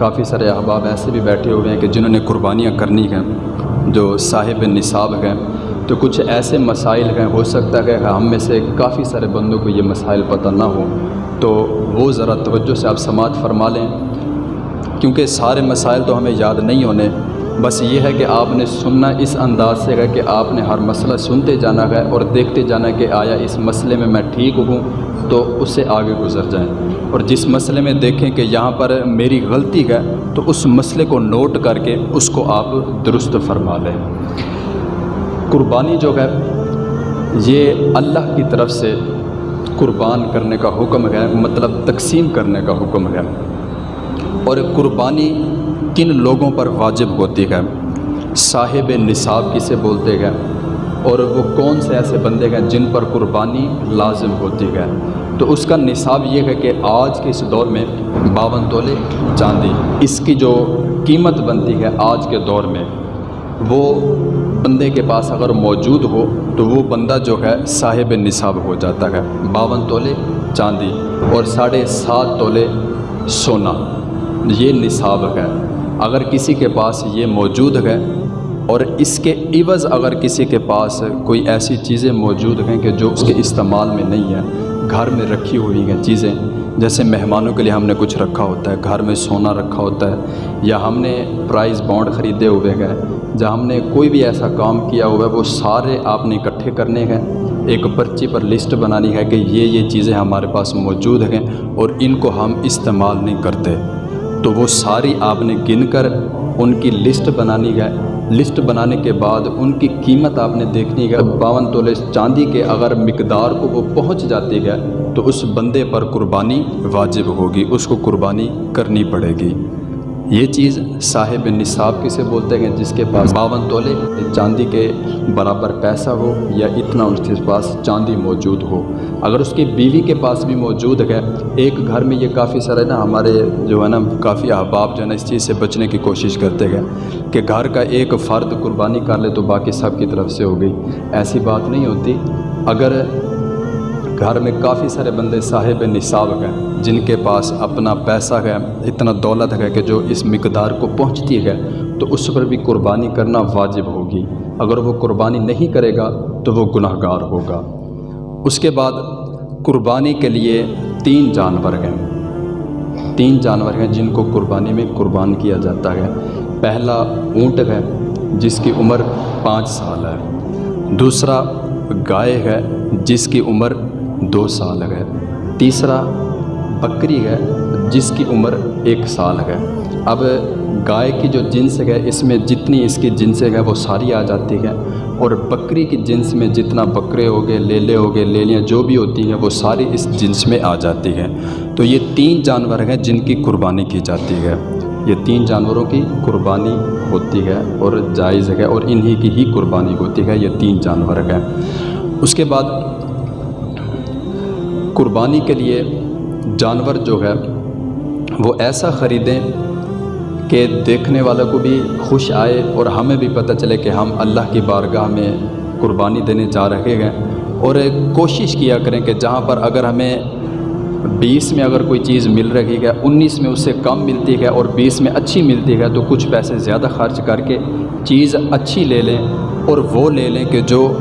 کافی سارے احباب ایسے بھی بیٹھے ہوئے ہیں کہ جنہوں نے قربانیاں کرنی ہیں، جو صاحب نصاب ہیں، تو کچھ ایسے مسائل ہیں، ہو سکتا ہے کہ ہم میں سے کافی سارے بندوں کو یہ مسائل پتہ نہ ہوں۔ تو وہ ذرا توجہ سے آپ سماعت فرما لیں۔ کیونکہ سارے مسائل تو ہمیں یاد نہیں ہونے، بس یہ ہے کہ آپ نے سننا اس انداز سے ہے کہ آپ نے ہر مسئلہ سنتے جانا ہے اور دیکھتے جانا کہ آیا اس مسئلے میں میں ٹھیک ہوں تو اس سے آگے گزر جائیں۔ اور جس مسئلے میں دیکھیں کہ یہاں پر میری غلطی ہے، تو اس مسئلے کو نوٹ کر کے اس کو آپ درست فرما لیں۔ قربانی جو ہے، یہ اللہ کی طرف سے قربان کرنے کا حکم ہے مطلب تقسیم کرنے کا حکم ہے۔ اور قربانی کن لوگوں پر واجب ہوتی ہے؟ صاحب نصاب کسے بولتے ہیں؟ اور وہ کون سے ایسے بندے ہیں جن پر قربانی لازم ہوتی ہے؟ تو اس کا نصاب یہ ہے کہ آج کے اس دور میں باون تولے چاندی، اس کی جو قیمت بنتی ہے آج کے دور میں، وہ بندے کے پاس اگر موجود ہو تو وہ بندہ جو ہے صاحب نصاب ہو جاتا ہے، باون تولے چاندی اور ساڑھے سات تولے سونا، یہ نصاب ہے۔ اگر کسی کے پاس یہ موجود ہے اور اس کے عوض اگر کسی کے پاس کوئی ایسی چیزیں موجود ہیں کہ جو اس کے استعمال میں نہیں ہے گھر میں رکھی ہوئی ہیں چیزیں، جیسے مہمانوں کے لیے ہم نے کچھ رکھا ہوتا ہے، گھر میں سونا رکھا ہوتا ہے، یا ہم نے پرائز بانڈ خریدے ہوئے ہیں جہاں ہم نے کوئی بھی ایسا کام کیا ہوا ہے وہ سارے آپ نے اکٹھے کرنے ہیں۔ ایک پرچی پر لسٹ بنانی ہے کہ یہ یہ چیزیں ہمارے پاس موجود ہیں اور ان کو ہم استعمال نہیں کرتے۔ تو وہ ساری آپ نے گن کر ان کی لسٹ بنانی ہے لسٹ بنانے کے بعد ان کی قیمت آپ نے دیکھنی ہے۔ باون تولے چاندی کے اگر مقدار کو وہ پہنچ جاتی ہے تو اس بندے پر قربانی واجب ہوگی، اس کو قربانی کرنی پڑے گی۔ یہ چیز صاحب نصاب کسے بولتے ہیں، جس کے پاس باون تولے، چاندی کے برابر پیسہ ہو یا اتنا اس کے پاس چاندی موجود ہو۔ اگر اس کی بیوی کے پاس بھی موجود ہے، ایک گھر میں یہ کافی سارے نا ہمارے جو ہے نا کافی احباب جو ہے نا اس چیز سے بچنے کی کوشش کرتے ہیں کہ گھر کا ایک فرد قربانی کر لے تو باقی سب کی طرف سے ہو گئی۔ ایسی بات نہیں ہوتی۔ اگر گھر میں کافی سارے بندے صاحب نصاب ہیں، جن کے پاس اپنا پیسہ ہے، اتنا دولت ہے کہ جو اس مقدار کو پہنچتی ہے، تو اس پر بھی قربانی کرنا واجب ہوگی۔ اگر وہ قربانی نہیں کرے گا، تو وہ گناہ گار ہوگا۔ اس کے بعد قربانی کے لیے تین جانور ہیں۔ تین جانور ہیں جن کو قربانی میں قربان کیا جاتا ہے۔ پہلا اونٹ ہے، جس کی عمر پانچ سال ہے۔ دوسرا گائے ہے، جس کی عمر دو سال ہے۔ تیسرا بکری ہے جس کی عمر ایک سال ہے۔ اب گائے کی جو جنس ہے، اس میں جتنی اس کی جنس ہے وہ ساری آ جاتی ہے اور بکری کی جنس میں جتنا بکرے ہو گئے، لیلے ہو گئے، لیلیاں جو بھی ہوتی ہیں، وہ ساری اس جنس میں آ جاتی ہیں۔ تو یہ تین جانور ہیں جن کی قربانی کی جاتی ہے۔ یہ تین جانوروں کی قربانی ہوتی ہے اور جائز ہے اور انہی کی ہی قربانی ہوتی ہے۔ یہ تین جانور ہیں۔ اس کے بعد قربانی کے لیے جانور جو ہے، وہ ایسا خریدیں کہ دیکھنے والے کو بھی خوش آئے اور ہمیں بھی پتہ چلے کہ ہم اللہ کی بارگاہ میں قربانی دینے جا رہے ہیں۔ اور کوشش کیا کریں کہ جہاں پر اگر ہمیں بیس میں اگر کوئی چیز مل رہی ہے، انیس میں اس سے کم ملتی ہے اور بیس میں اچھی ملتی ہے، تو کچھ پیسے زیادہ خرچ کر کے چیز اچھی لے لیں اور وہ لے لیں کہ جو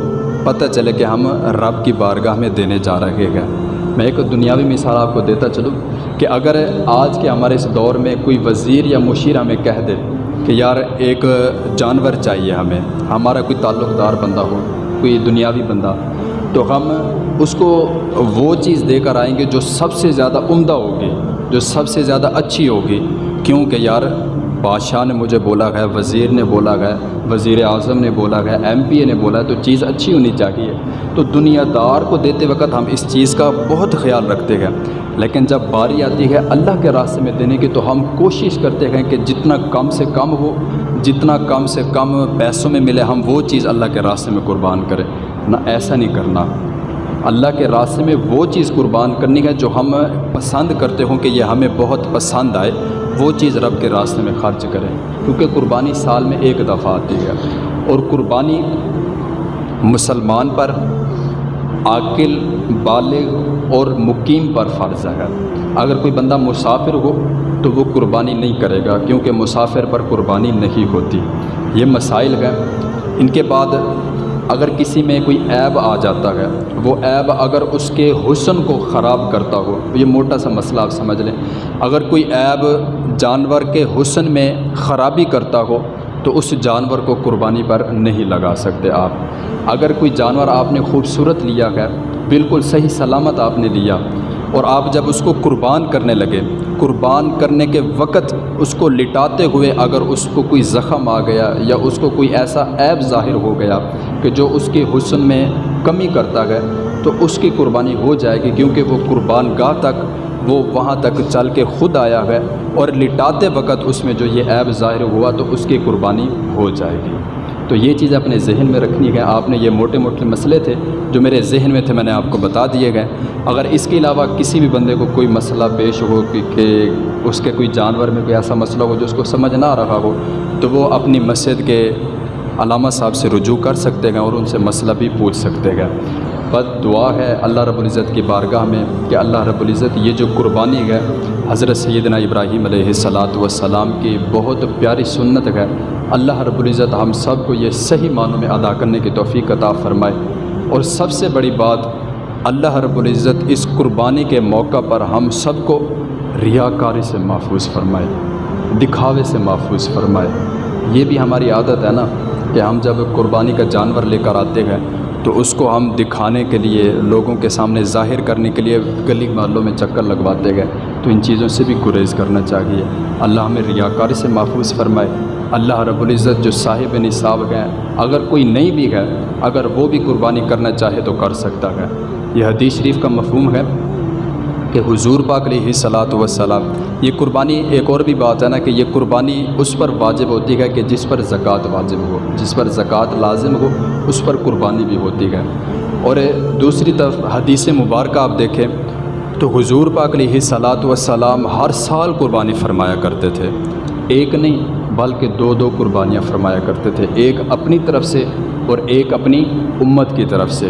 پتہ چلے کہ ہم رب کی بارگاہ میں دینے جا رہے ہیں۔ میں ایک دنیاوی مثال آپ کو دیتا چلوں کہ اگر آج کے ہمارے اس دور میں کوئی وزیر یا مشیر ہمیں کہہ دے کہ یار ایک جانور چاہیے ہمیں، ہمارا کوئی تعلق دار بندہ ہو، کوئی دنیاوی بندہ، تو ہم اس کو وہ چیز دے کر آئیں گے جو سب سے زیادہ عمدہ ہوگی، جو سب سے زیادہ اچھی ہوگی۔ کیونکہ یار بادشاہ نے مجھے بولا ہے، وزیر نے بولا ہے، وزیر اعظم نے بولا ہے، ایم پی اے نے بولا ہے، تو چیز اچھی ہونی چاہیے۔ تو دنیا دار کو دیتے وقت ہم اس چیز کا بہت خیال رکھتے ہیں۔ لیکن جب باری آتی ہے اللہ کے راستے میں دینے کی، تو ہم کوشش کرتے ہیں کہ جتنا کم سے کم ہو، جتنا کم سے کم پیسوں میں ملے، ہم وہ چیز اللہ کے راستے میں قربان کریں۔ نہ ایسا نہیں کرنا۔ اللہ کے راستے میں وہ چیز قربان کرنی ہے جو ہم پسند کرتے ہوں کہ یہ ہمیں بہت پسند آئے۔ وہ چیز رب کے راستے میں خرچ کریں۔ کیونکہ قربانی سال میں ایک دفعہ آتی ہے۔ اور قربانی مسلمان پر عاقل، بالغ اور مقیم پر فرض ہے۔ اگر کوئی بندہ مسافر ہو تو وہ قربانی نہیں کرے گا، کیونکہ مسافر پر قربانی نہیں ہوتی۔ یہ مسائل ہیں۔ ان کے بعد اگر کسی میں کوئی عیب آ جاتا ہے، وہ عیب اگر اس کے حسن کو خراب کرتا ہو، یہ موٹا سا مسئلہ آپ سمجھ لیں۔ اگر کوئی عیب جانور کے حسن میں خرابی کرتا ہو تو اس جانور کو قربانی پر نہیں لگا سکتے آپ۔ اگر کوئی جانور آپ نے خوبصورت لیا ہے، بالکل صحیح سلامت آپ نے لیا، اور آپ جب اس کو قربان کرنے لگے، قربان کرنے کے وقت اس کو لٹاتے ہوئے اگر اس کو کوئی زخم آ گیا یا اس کو کوئی ایسا عیب ظاہر ہو گیا کہ جو اس کے حسن میں کمی کرتا ہے، تو اس کی قربانی ہو جائے گی کیونکہ وہ قربان گاہ تک وہ وہاں تک چل کے خود آیا ہے اور لٹاتے وقت اس میں جو یہ عیب ظاہر ہوا تو اس کی قربانی ہو جائے گی۔ تو یہ چیز اپنے ذہن میں رکھنی ہے آپ نے یہ موٹے موٹے مسئلے تھے جو میرے ذہن میں تھے، میں نے آپ کو بتا دیے گئے۔ اگر اس کے علاوہ کسی بھی بندے کو کوئی مسئلہ پیش ہو کہ اس کے کوئی جانور میں کوئی ایسا مسئلہ ہو جو اس کو سمجھ نہ رہا ہو، تو وہ اپنی مسجد کے علامہ صاحب سے رجوع کر سکتے ہیں اور ان سے مسئلہ بھی پوچھ سکتے ہیں۔ بس دعا ہے اللہ رب العزت کی بارگاہ میں کہ اللہ رب العزت یہ جو قربانی ہے، حضرت سیدنا ابراہیم علیہ السلاۃ والسلام کی بہت پیاری سنت ہے۔ اللہ رب العزت ہم سب کو یہ صحیح معنوں میں ادا کرنے کی توفیق عطا فرمائے۔ اور سب سے بڑی بات، اللہ رب العزت اس قربانی کے موقع پر ہم سب کو ریاکاری سے محفوظ فرمائے، دکھاوے سے محفوظ فرمائے۔ یہ بھی ہماری عادت ہے نا کہ ہم جب قربانی کا جانور لے کر آتے ہیں تو اس کو ہم دکھانے کے لیے، لوگوں کے سامنے ظاہر کرنے کے لیے گلی محلوں میں چکر لگواتے گئے۔ تو ان چیزوں سے بھی گریز کرنا چاہیے۔ اللہ ہمیں ریاکاری سے محفوظ فرمائے۔ اللہ رب العزت جو صاحب نصاب ہیں، اگر کوئی نہیں بھی ہے، اگر وہ بھی قربانی کرنا چاہے تو کر سکتا ہے۔ یہ حدیث شریف کا مفہوم ہے۔ کہ حضور پاک علیہ صلاۃ وسلام یہ قربانی ایک اور بھی بات ہے نا کہ یہ قربانی اس پر واجب ہوتی ہے کہ جس پر زکوٰۃ واجب ہو، جس پر زکوٰۃ لازم ہو، اس پر قربانی بھی ہوتی ہے۔ اور دوسری طرف حدیث مبارکہ آپ دیکھیں تو حضور پاک علیہ صلاۃ وسلام ہر سال قربانی فرمایا کرتے تھے۔ ایک نہیں، بلکہ دو دو قربانیاں فرمایا کرتے تھے، ایک اپنی طرف سے اور ایک اپنی امت کی طرف سے۔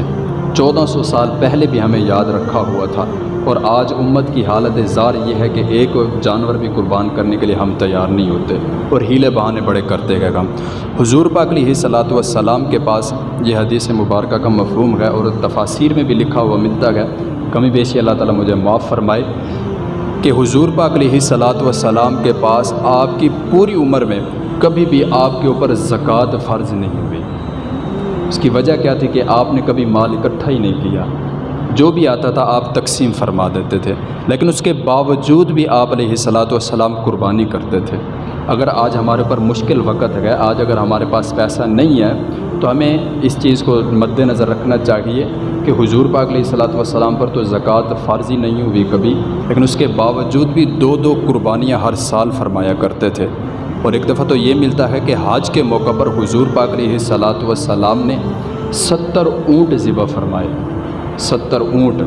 چودہ سو سال پہلے بھی ہمیں یاد رکھا ہوا تھا اور آج امت کی حالت زار یہ ہے کہ ایک جانور بھی قربان کرنے کے لیے ہم تیار نہیں ہوتے اور ہیلے بہانے بڑے کرتے گئے ہم۔ حضور پاک علیہ صلاۃ والسلام کے پاس یہ حدیث مبارکہ کا مفہوم ہے اور تفاصیر میں بھی لکھا ہوا ملتا ہے۔ کمی بیشی اللہ تعالیٰ مجھے معاف فرمائے کہ حضور پاک علیہ صلاۃ والسلام کے پاس آپ کی پوری عمر میں کبھی بھی آپ کے اوپر زکوٰۃ فرض نہیں ہوئی۔ اس کی وجہ کیا تھی کہ آپ نے کبھی مال اکٹھا ہی نہیں کیا؟ جو بھی آتا تھا آپ تقسیم فرما دیتے تھے، لیکن اس کے باوجود بھی آپ علیہ صلاۃ والسلام قربانی کرتے تھے۔ اگر آج ہمارے اوپر مشکل وقت ہے، آج اگر ہمارے پاس پیسہ نہیں ہے، تو ہمیں اس چیز کو مد نظر رکھنا چاہیے کہ حضور پاک علیہ صلاۃ والسلام پر تو زکوٰۃ فرضی نہیں ہوئی کبھی، لیکن اس کے باوجود بھی دو دو قربانیاں ہر سال فرمایا کرتے تھے۔ اور ایک دفعہ تو یہ ملتا ہے کہ حاج کے موقع پر حضور پاک علیہ صلاۃ والسلام نے ستر اونٹ ذبح فرمائے۔ ستر اونٹ۔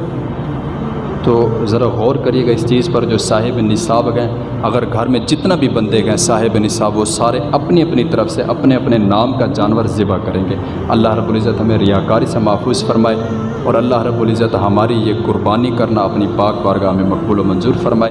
تو ذرا غور کریے گا اس چیز پر جو صاحب نصاب گئے اگر گھر میں جتنا بھی بندے گئے صاحب نصاب، وہ سارے اپنی اپنی طرف سے اپنے اپنے نام کا جانور ذبح کریں گے۔ اللہ رب العزت ہمیں ریاکاری سے محفوظ فرمائے اور اللہ رب العزت ہماری یہ قربانی کرنا اپنی پاک بارگاہ میں مقبول و منظور فرمائے۔